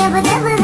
Never, never.